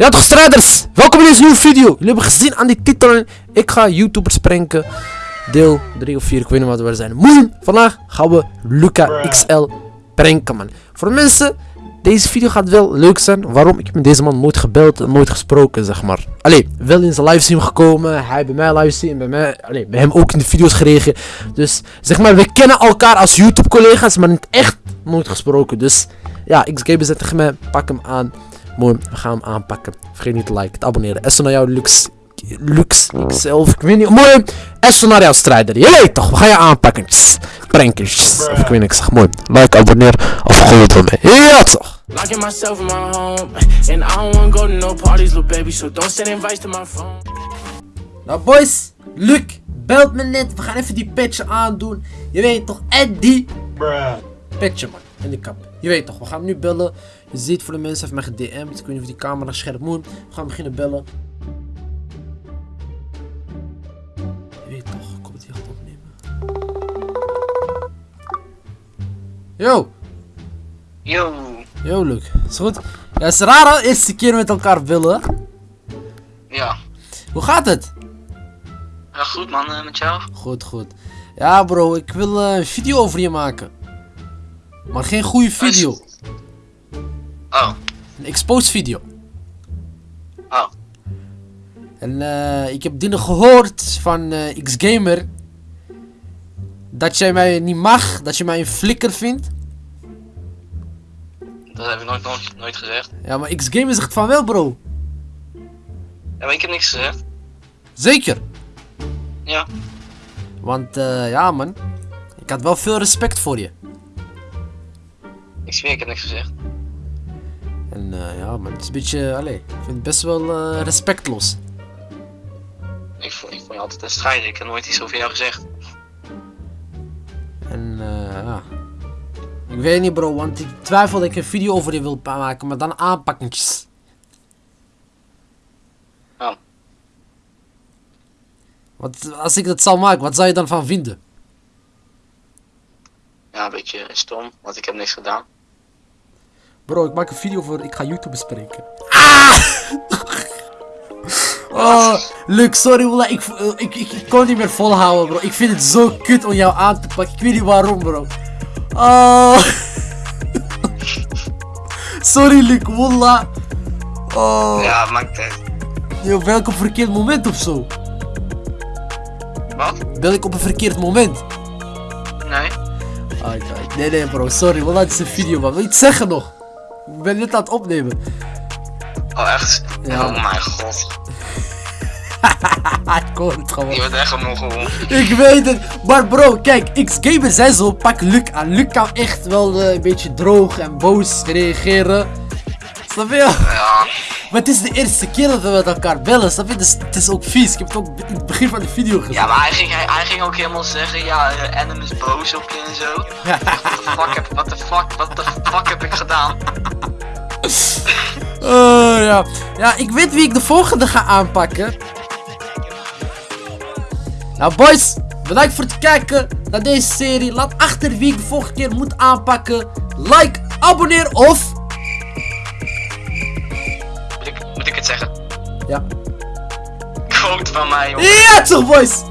Ja toch strijders, welkom in deze nieuwe video. Jullie hebben gezien aan die titel, ik ga YouTubers pranken. Deel 3 of 4, ik weet niet wat we zijn. Moeien, vandaag gaan we Luca XL pranken man. Voor de mensen, deze video gaat wel leuk zijn. Waarom? Ik heb met deze man nooit gebeld en nooit gesproken zeg maar. Allee, wel in zijn livestream gekomen, hij bij mij livestream, bij mij, allee, bij hem ook in de video's gereageerd. Dus zeg maar, we kennen elkaar als YouTube collega's, maar niet echt nooit gesproken. Dus ja, XGamer zet tegen mij, pak hem aan. Mooi, we gaan hem aanpakken. Vergeet niet te liken, te abonneren. Esso naar jou, Lux. Lux, ikzelf, ik weet niet. Mooi, Esso naar jou, strijder. Je weet toch, we gaan je aanpakken. Prankjes. Of ik weet niet, ik zeg mooi. Like, abonneer of gooi het wel mee. Ja toch. Locking myself in my home, and I don't wanna go to no parties, little baby. So don't send invites to my phone. Nou boys, Luc belt me net. We gaan even die petje aandoen. Je weet toch, Eddie. Petje man, in de kap. Je weet toch, we gaan hem nu bellen. Je ziet voor de mensen, heeft mij gedM'd. Ik weet niet of die camera scherp moet. We gaan beginnen bellen. Je weet toch, ik kom het hier gaat opnemen. Yo, Yo, yo Luc, is goed? Ja, het is raar eerste keer met elkaar bellen. ja. Hoe gaat het? Ja, goed man, eh, met jou? Goed, goed. Ja bro, ik wil eh, een video over je maken. Maar geen goede video. Exposed video. oh. En eh, ik heb dingen gehoord van eh Xgamer. Dat jij mij niet mag, dat je mij een flikker vindt. Dat heb ik nooit, nooit, nooit gezegd. Ja, maar Xgamer zegt van wel bro. Ja, maar ik heb niks gezegd. Zeker. Ja. Want eh, ja man, ik had wel veel respect voor je. Ik zweer, ik heb niks gezegd. En eh, ja man, het is een beetje, allee, ik vind het best wel eh, respectloos. Ik vond, ik vond je altijd een strijder, ik heb nooit iets over jou gezegd. En eh ja. Ik weet niet bro, want ik twijfel dat ik een video over je wil maken, maar dan aanpakkentjes. Oh. Want als ik dat zal maken, wat zou je dan van vinden? Ja, een beetje stom, want ik heb niks gedaan. Bro, ik maak een video voor, ik ga YouTube bespreken. Ah! Oh, Luc, sorry ik, eh, ik, ik, ik kon niet meer volhouden bro. Ik vind het zo kut om jou aan te pakken, ik weet niet waarom bro. Oh. sorry Luc, Willa. Oh. Ja, maakt het. Ik op een verkeerd moment of zo? Wat? Bel ik op een verkeerd moment? Nee? Ai, ai. Nee, nee bro, sorry, Willa, het is een video man. Wil je iets zeggen nog? Ik ben net aan het opnemen. Oh, echt? Ja. Oh mijn god. ik hoor het gewoon. Je bent echt een mogel. Ik weet het, maar bro, kijk, X-Gamer zei zo, pak Luc aan. Luc kan echt wel eh, een beetje droog en boos reageren. Snap je? Ja. Maar het is de eerste keer dat we met elkaar bellen, snap je? Dus het is ook vies. Ik heb het ook in het begin van de video gezien. Ja, maar hij ging, hij, hij ging ook helemaal zeggen, ja, uh, Adam is boos op je en zo. What the fuck what the fuck, fuck heb ik gedaan? Eh, ja. ja, ik weet wie ik de volgende ga aanpakken. Nou boys, bedankt voor het kijken naar deze serie. Laat achter wie ik de volgende keer moet aanpakken. Like, abonneer of... zeggen? Ja. Quote van mij, jongen. Ja toch boys!